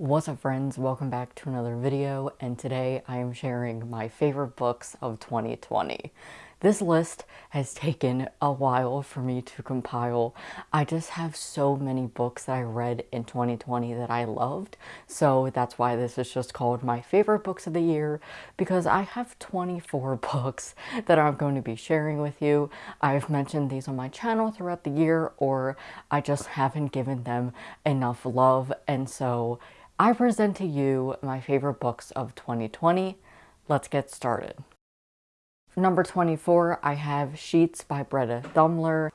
What's up friends, welcome back to another video and today I am sharing my favorite books of 2020. This list has taken a while for me to compile. I just have so many books that I read in 2020 that I loved, so that's why this is just called my favorite books of the year because I have 24 books that I'm going to be sharing with you. I've mentioned these on my channel throughout the year or I just haven't given them enough love and so I present to you my favorite books of 2020. Let's get started. Number 24, I have Sheets by Britta Thummler.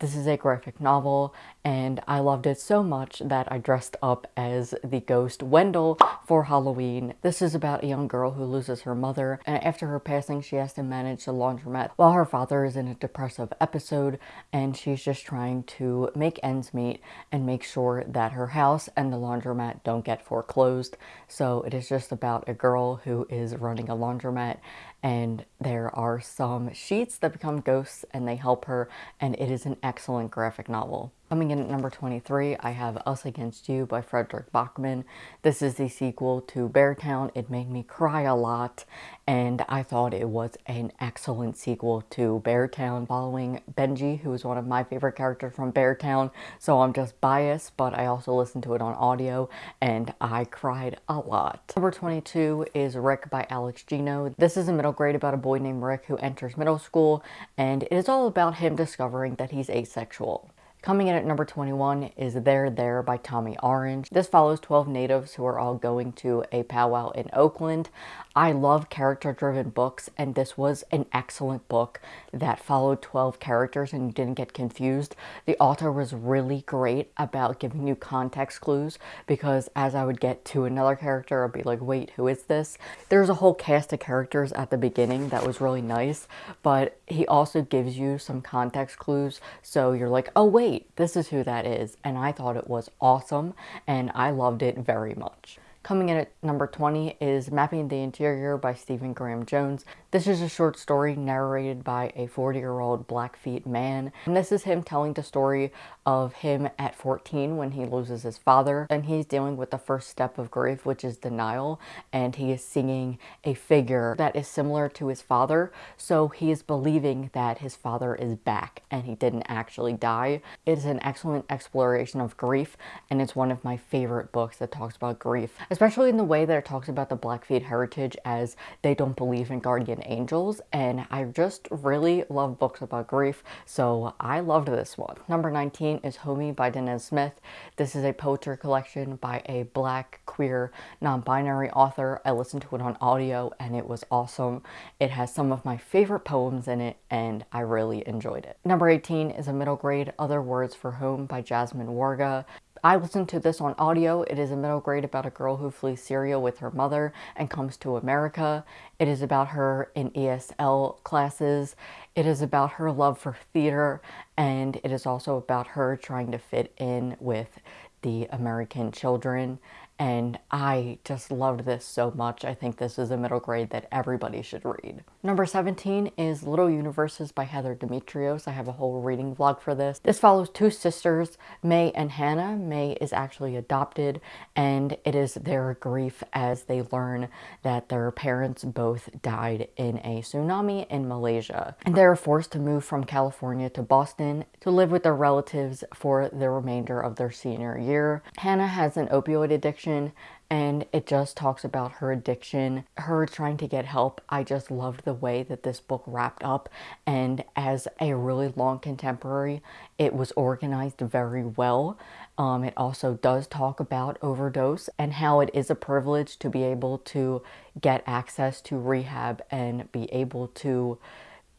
This is a graphic novel and I loved it so much that I dressed up as the ghost Wendell for Halloween. This is about a young girl who loses her mother and after her passing she has to manage the laundromat while her father is in a depressive episode and she's just trying to make ends meet and make sure that her house and the laundromat don't get foreclosed. So it is just about a girl who is running a laundromat and there are some sheets that become ghosts and they help her and it is an excellent graphic novel. Coming in at number 23, I have Us Against You by Fredrik Backman. This is the sequel to Beartown. It made me cry a lot, and I thought it was an excellent sequel to Beartown, following Benji, who is one of my favorite characters from Beartown, so I'm just biased, but I also listened to it on audio, and I cried a lot. Number 22 is Rick by Alex Gino. This is a middle grade about a boy named Rick who enters middle school, and it is all about him discovering that he's asexual. Coming in at number 21 is There There by Tommy Orange. This follows 12 natives who are all going to a powwow in Oakland. I love character-driven books, and this was an excellent book that followed 12 characters and you didn't get confused. The author was really great about giving you context clues because as I would get to another character, I'd be like, wait, who is this? There's a whole cast of characters at the beginning that was really nice, but he also gives you some context clues, so you're like, oh wait, wait, this is who that is. And I thought it was awesome and I loved it very much. Coming in at number 20 is Mapping the Interior by Stephen Graham Jones. This is a short story narrated by a 40-year-old Blackfeet man. And this is him telling the story of him at 14 when he loses his father. And he's dealing with the first step of grief, which is denial. And he is seeing a figure that is similar to his father. So he is believing that his father is back and he didn't actually die. It is an excellent exploration of grief. And it's one of my favorite books that talks about grief, especially in the way that it talks about the Blackfeet heritage as they don't believe in guardian angels and I just really love books about grief so I loved this one. Number 19 is Homie by Danez Smith. This is a poetry collection by a black, queer, non-binary author. I listened to it on audio and it was awesome. It has some of my favorite poems in it and I really enjoyed it. Number 18 is a middle grade Other Words for Home by Jasmine Warga. I listened to this on audio. It is a middle grade about a girl who flees Syria with her mother and comes to America. It is about her in ESL classes. It is about her love for theater and it is also about her trying to fit in with the American children and I just loved this so much. I think this is a middle grade that everybody should read. Number 17 is Little Universes by Heather Demetrios. I have a whole reading vlog for this. This follows two sisters, May and Hannah. May is actually adopted and it is their grief as they learn that their parents both died in a tsunami in Malaysia. And they're forced to move from California to Boston to live with their relatives for the remainder of their senior year. Hannah has an opioid addiction addiction and it just talks about her addiction, her trying to get help. I just loved the way that this book wrapped up and as a really long contemporary, it was organized very well. Um, it also does talk about overdose and how it is a privilege to be able to get access to rehab and be able to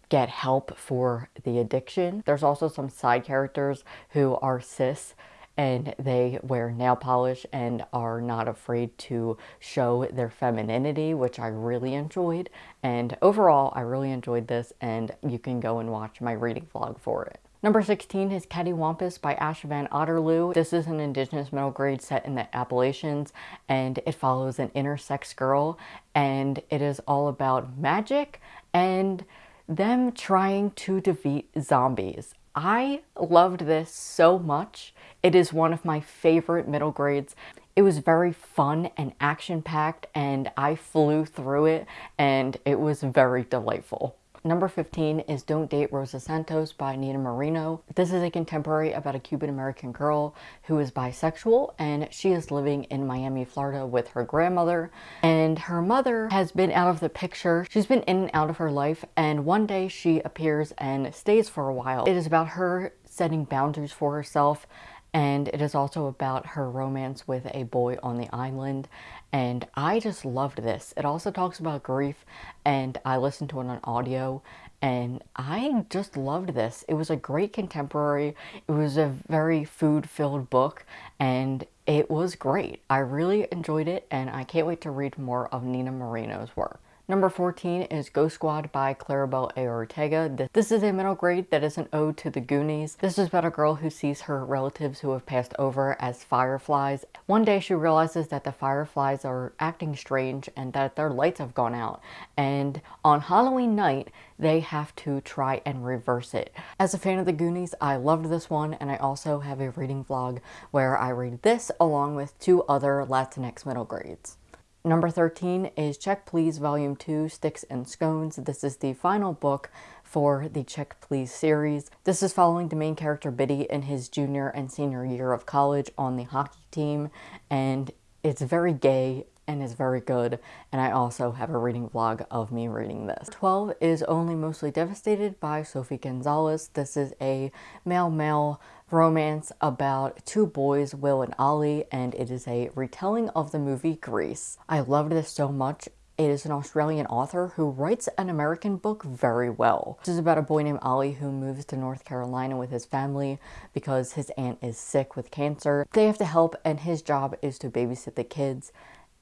get help for the addiction. There's also some side characters who are cis and they wear nail polish and are not afraid to show their femininity, which I really enjoyed. And overall, I really enjoyed this and you can go and watch my reading vlog for it. Number 16 is Cattywampus by Ash Van Otterloo. This is an indigenous middle grade set in the Appalachians and it follows an intersex girl and it is all about magic and them trying to defeat zombies. I loved this so much. It is one of my favorite middle grades. It was very fun and action-packed and I flew through it and it was very delightful. Number 15 is Don't Date Rosa Santos by Nina Moreno. This is a contemporary about a Cuban-American girl who is bisexual and she is living in Miami, Florida with her grandmother. And her mother has been out of the picture. She's been in and out of her life and one day she appears and stays for a while. It is about her setting boundaries for herself and it is also about her romance with a boy on the island and I just loved this. It also talks about grief and I listened to it on audio and I just loved this. It was a great contemporary. It was a very food-filled book and it was great. I really enjoyed it and I can't wait to read more of Nina Moreno's work. Number 14 is Ghost Squad by Claribel A. Ortega. This is a middle grade that is an ode to the Goonies. This is about a girl who sees her relatives who have passed over as fireflies. One day she realizes that the fireflies are acting strange and that their lights have gone out. And on Halloween night, they have to try and reverse it. As a fan of the Goonies, I loved this one and I also have a reading vlog where I read this along with two other Latinx middle grades. Number 13 is Check Please Volume 2, Sticks and Scones. This is the final book for the Check Please series. This is following the main character Bitty in his junior and senior year of college on the hockey team, and it's very gay and is very good, and I also have a reading vlog of me reading this. 12 is Only Mostly Devastated by Sophie Gonzales. This is a male-male romance about two boys, Will and Ollie, and it is a retelling of the movie Grease. I loved this so much. It is an Australian author who writes an American book very well. This is about a boy named Ollie who moves to North Carolina with his family because his aunt is sick with cancer. They have to help and his job is to babysit the kids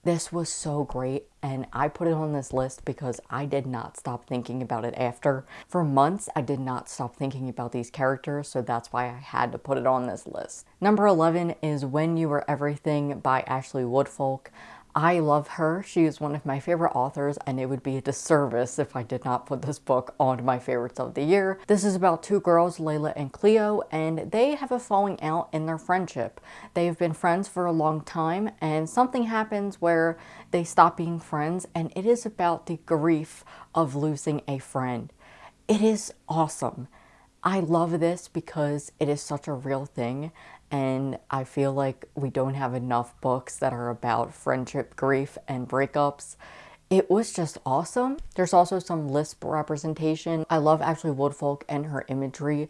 this was so great and I put it on this list because I did not stop thinking about it after. For months, I did not stop thinking about these characters, so that's why I had to put it on this list. Number 11 is When You Were Everything by Ashley Woodfolk. I love her. She is one of my favorite authors and it would be a disservice if I did not put this book on my favorites of the year. This is about two girls, Layla and Cleo, and they have a falling out in their friendship. They've been friends for a long time and something happens where they stop being friends and it is about the grief of losing a friend. It is awesome. I love this because it is such a real thing and I feel like we don't have enough books that are about friendship, grief, and breakups. It was just awesome. There's also some Lisp representation. I love Ashley Woodfolk and her imagery.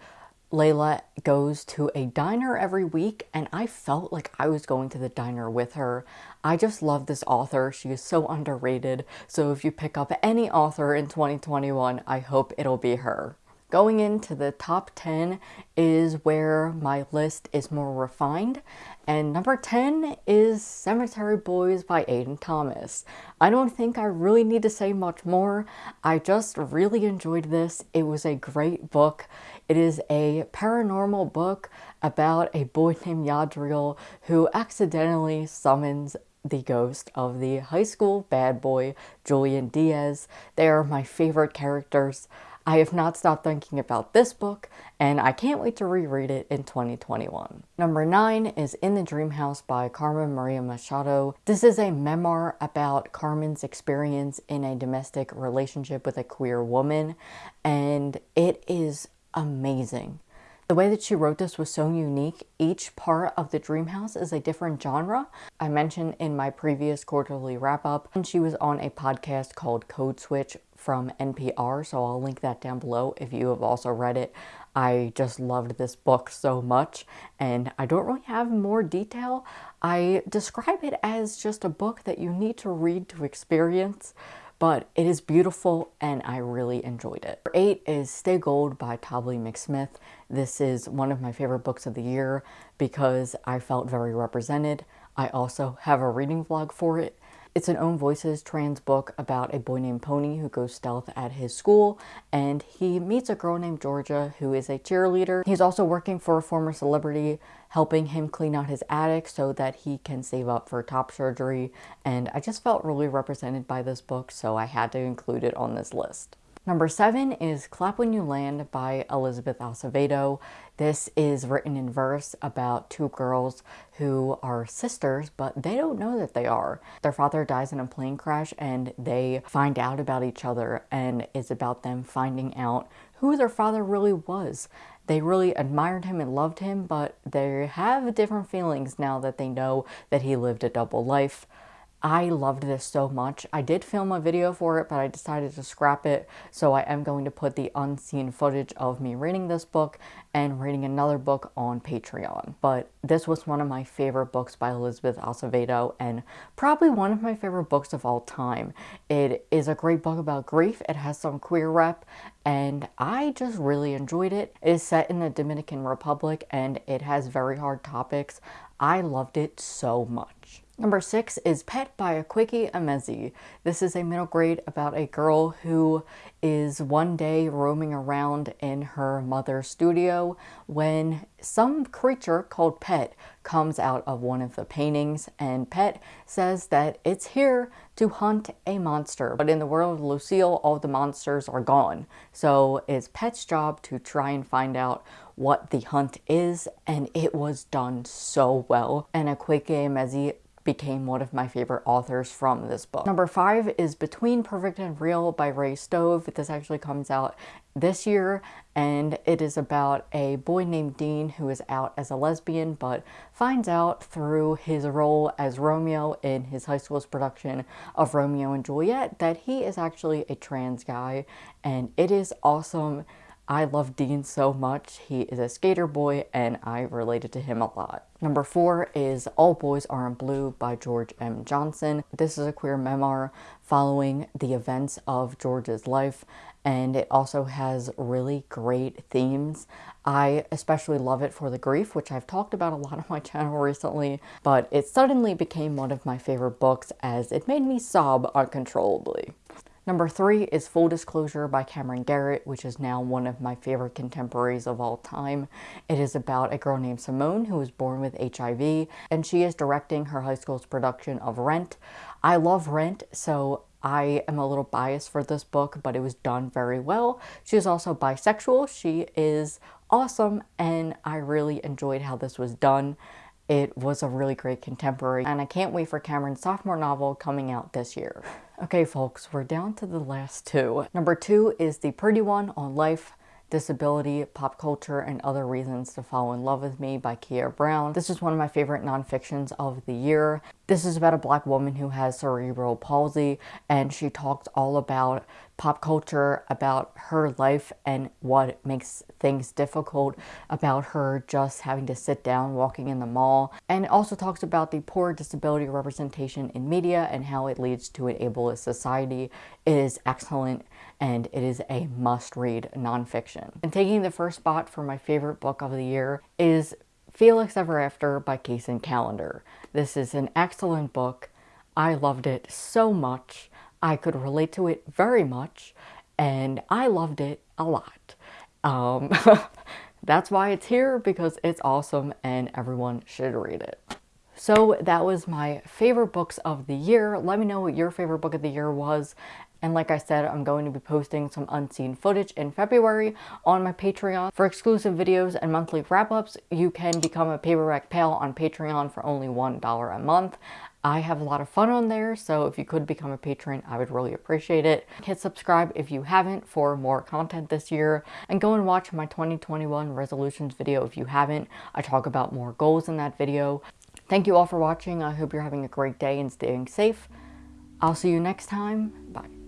Layla goes to a diner every week and I felt like I was going to the diner with her. I just love this author. She is so underrated. So if you pick up any author in 2021, I hope it'll be her. Going into the top 10 is where my list is more refined. And number 10 is Cemetery Boys by Aiden Thomas. I don't think I really need to say much more. I just really enjoyed this. It was a great book. It is a paranormal book about a boy named Yadriel who accidentally summons the ghost of the high school bad boy Julian Diaz. They are my favorite characters. I have not stopped thinking about this book, and I can't wait to reread it in 2021. Number 9 is In the Dream House by Carmen Maria Machado. This is a memoir about Carmen's experience in a domestic relationship with a queer woman, and it is amazing. The way that she wrote this was so unique. Each part of the dream house is a different genre. I mentioned in my previous quarterly wrap up, and she was on a podcast called Code Switch from NPR, so I'll link that down below if you have also read it. I just loved this book so much, and I don't really have more detail. I describe it as just a book that you need to read to experience but it is beautiful and I really enjoyed it. Number eight is Stay Gold by Tobly McSmith. This is one of my favorite books of the year because I felt very represented. I also have a reading vlog for it it's an Own Voices trans book about a boy named Pony who goes stealth at his school and he meets a girl named Georgia who is a cheerleader. He's also working for a former celebrity helping him clean out his attic so that he can save up for top surgery and I just felt really represented by this book so I had to include it on this list. Number seven is Clap When You Land by Elizabeth Acevedo. This is written in verse about two girls who are sisters, but they don't know that they are. Their father dies in a plane crash and they find out about each other and it's about them finding out who their father really was. They really admired him and loved him, but they have different feelings now that they know that he lived a double life. I loved this so much. I did film a video for it, but I decided to scrap it. So I am going to put the unseen footage of me reading this book and reading another book on Patreon. But this was one of my favorite books by Elizabeth Acevedo and probably one of my favorite books of all time. It is a great book about grief. It has some queer rep and I just really enjoyed it. It is set in the Dominican Republic and it has very hard topics. I loved it so much. Number six is Pet by Akwaeke Emezi. This is a middle grade about a girl who is one day roaming around in her mother's studio when some creature called Pet comes out of one of the paintings and Pet says that it's here to hunt a monster. But in the world of Lucille, all the monsters are gone. So it's Pet's job to try and find out what the hunt is and it was done so well. And Akwaeke Emezi became one of my favorite authors from this book. Number five is Between Perfect and Real by Ray Stoeve. This actually comes out this year and it is about a boy named Dean who is out as a lesbian but finds out through his role as Romeo in his high school's production of Romeo and Juliet that he is actually a trans guy and it is awesome. I love Dean so much. He is a skater boy and I related to him a lot. Number four is All Boys Aren't Blue by George M. Johnson. This is a queer memoir following the events of George's life and it also has really great themes. I especially love it for the grief, which I've talked about a lot on my channel recently, but it suddenly became one of my favorite books as it made me sob uncontrollably. Number three is Full Disclosure by Camryn Garrett, which is now one of my favorite contemporaries of all time. It is about a girl named Simone who was born with HIV, and she is directing her high school's production of Rent. I love Rent, so I am a little biased for this book, but it was done very well. She is also bisexual. She is awesome, and I really enjoyed how this was done. It was a really great contemporary, and I can't wait for Camryn's sophomore novel coming out this year. Okay, folks, we're down to the last two. Number two is the pretty one on life Disability, Pop Culture, and Other Reasons to Fall in Love with Me by Keah Brown. This is one of my favorite nonfictions of the year. This is about a black woman who has cerebral palsy and she talks all about pop culture, about her life and what makes things difficult, about her just having to sit down walking in the mall, and also talks about the poor disability representation in media and how it leads to an ableist society. It is excellent and it is a must-read nonfiction. And taking the first spot for my favorite book of the year is Felix Ever After by Kacen Callender. This is an excellent book. I loved it so much. I could relate to it very much and I loved it a lot. Um, that's why it's here because it's awesome and everyone should read it. So that was my favorite books of the year. Let me know what your favorite book of the year was. And like I said, I'm going to be posting some unseen footage in February on my Patreon. For exclusive videos and monthly wrap-ups, you can become a Paperback Pal on Patreon for only $1 a month. I have a lot of fun on there, so if you could become a patron, I would really appreciate it. Hit subscribe if you haven't for more content this year, and go and watch my 2021 resolutions video if you haven't. I talk about more goals in that video. Thank you all for watching. I hope you're having a great day and staying safe. I'll see you next time. Bye.